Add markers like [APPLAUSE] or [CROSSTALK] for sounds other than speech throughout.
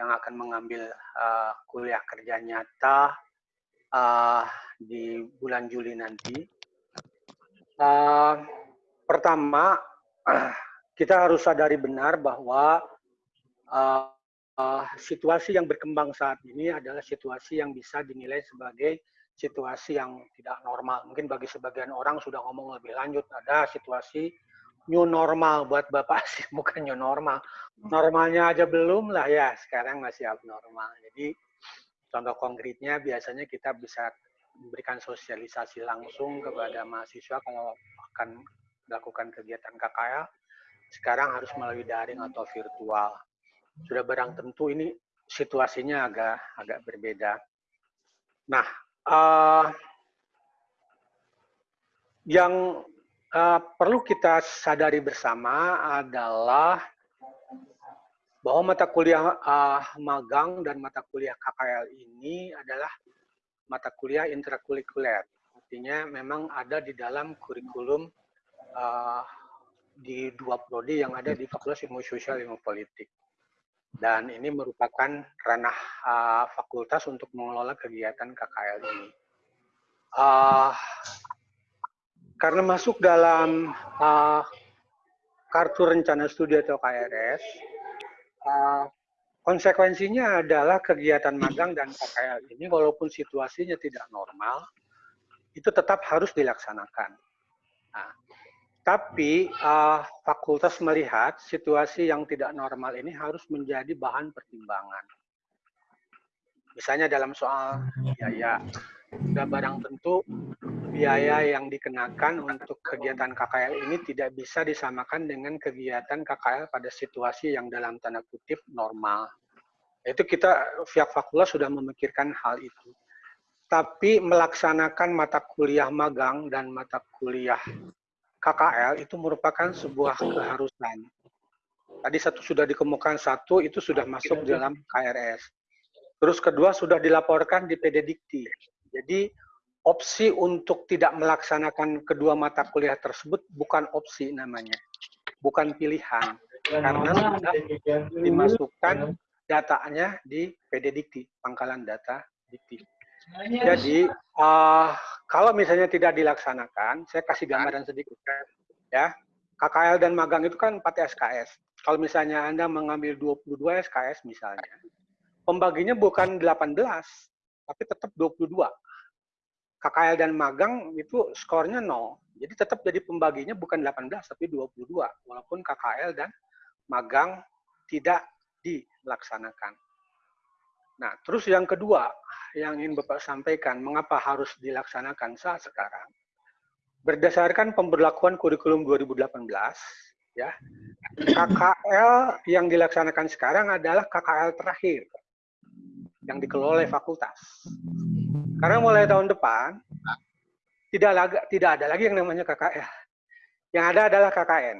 yang akan mengambil uh, kuliah kerja nyata uh, di bulan Juli nanti. Uh, pertama, [CLEARS THROAT] kita harus sadari benar bahwa uh, uh, situasi yang berkembang saat ini adalah situasi yang bisa dinilai sebagai situasi yang tidak normal. Mungkin bagi sebagian orang sudah ngomong lebih lanjut, ada situasi new normal buat Bapak sih, [LAUGHS] bukan new normal. Normalnya aja belum lah ya, sekarang masih abnormal. Jadi contoh konkretnya biasanya kita bisa memberikan sosialisasi langsung kepada mahasiswa kalau akan melakukan kegiatan KKL, sekarang harus melalui daring atau virtual. Sudah barang tentu ini situasinya agak agak berbeda. Nah, uh, yang uh, perlu kita sadari bersama adalah bahwa mata kuliah uh, magang dan mata kuliah KKL ini adalah mata kuliah intrakurikuler. Artinya memang ada di dalam kurikulum uh, di dua prodi yang ada di Fakultas Ilmu Sosial Ilmu Politik dan ini merupakan ranah uh, fakultas untuk mengelola kegiatan KKL ini. Uh, karena masuk dalam uh, kartu rencana studi atau KRS, uh, konsekuensinya adalah kegiatan magang dan KKL ini walaupun situasinya tidak normal, itu tetap harus dilaksanakan. Nah, tapi uh, fakultas melihat situasi yang tidak normal ini harus menjadi bahan pertimbangan. Misalnya dalam soal biaya, sudah barang tentu biaya yang dikenakan untuk kegiatan KKL ini tidak bisa disamakan dengan kegiatan KKL pada situasi yang dalam tanda kutip normal. Itu kita pihak fakultas sudah memikirkan hal itu. Tapi melaksanakan mata kuliah magang dan mata kuliah KKL itu merupakan sebuah keharusan. Tadi satu sudah dikemukakan satu itu sudah masuk dalam KRS. Terus kedua sudah dilaporkan di PD Dikti. Jadi opsi untuk tidak melaksanakan kedua mata kuliah tersebut bukan opsi namanya, bukan pilihan, karena sudah dimasukkan datanya di PD Dikti, pangkalan data Dikti. Jadi uh, kalau misalnya tidak dilaksanakan, saya kasih gambaran sedikit ya. KKL dan magang itu kan 4 SKS. Kalau misalnya Anda mengambil 22 SKS misalnya, pembaginya bukan 18, tapi tetap 22. KKL dan magang itu skornya 0. Jadi tetap jadi pembaginya bukan 18, tapi 22. Walaupun KKL dan magang tidak dilaksanakan. Nah, terus yang kedua yang ingin Bapak sampaikan, mengapa harus dilaksanakan saat sekarang? Berdasarkan pemberlakuan kurikulum 2018, ya, KKL yang dilaksanakan sekarang adalah KKL terakhir yang dikelola oleh fakultas. Karena mulai tahun depan tidak lagi, tidak ada lagi yang namanya KKL. Yang ada adalah KKN.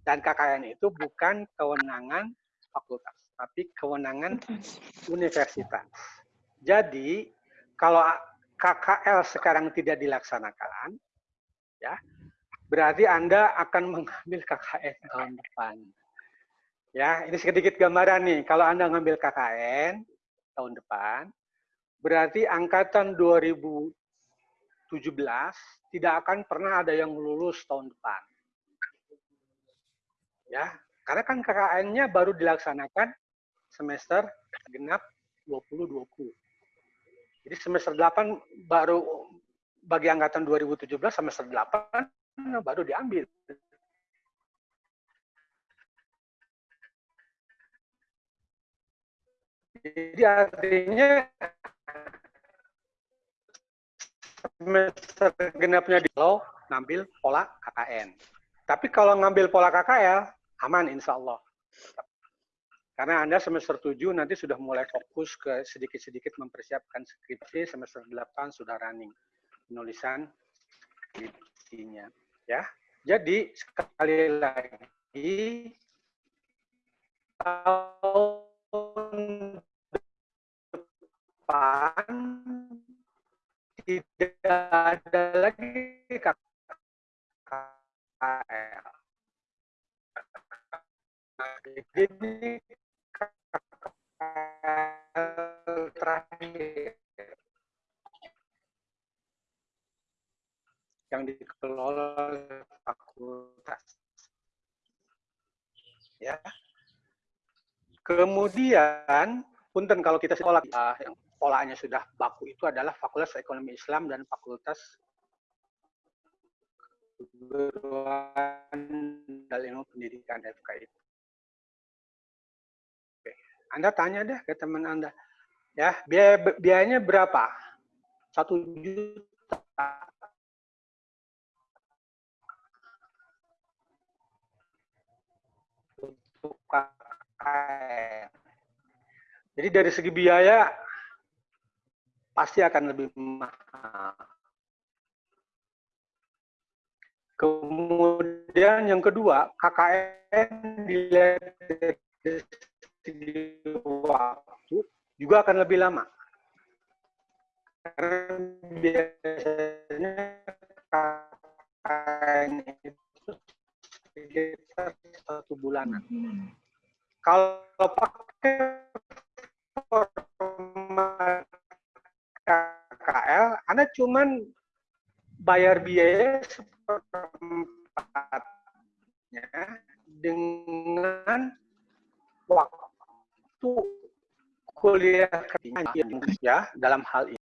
Dan KKN itu bukan kewenangan fakultas tapi kewenangan universitas. Jadi kalau KKL sekarang tidak dilaksanakan, ya berarti Anda akan mengambil KKN tahun depan. Ya, ini sedikit gambaran nih. Kalau Anda ngambil KKN tahun depan, berarti angkatan 2017 tidak akan pernah ada yang lulus tahun depan. Ya, karena kan KKN-nya baru dilaksanakan semester genap 2020. Jadi semester 8 baru bagi angkatan 2017 semester 8 baru diambil. Jadi artinya semester genapnya di lo ngambil pola KKN. Tapi kalau ngambil pola KKL, aman insya Allah. Karena Anda semester 7 nanti sudah mulai fokus ke sedikit-sedikit mempersiapkan skripsi, semester 8 sudah running penulisan skripsinya. Ya. Jadi sekali lagi tahun depan tidak ada lagi KKL. Jadi terakhir yang dikelola fakultas. Ya. Kemudian, punten kalau kita sekolah yang polanya sudah baku itu adalah Fakultas Ekonomi Islam dan Fakultas Keguruan dan Ilmu Pendidikan FKI. Oke. Anda tanya deh ke teman Anda, ya biaya biayanya berapa? Satu juta Jadi dari segi biaya pasti akan lebih mahal. Kemudian yang kedua, KKN dilihat dari waktu juga akan lebih lama. Karena biasanya KKN itu sekitar satu bulanan. Kalau pakai Anda cuman bayar biaya seperempatnya dengan waktu kuliah ya dalam hal ini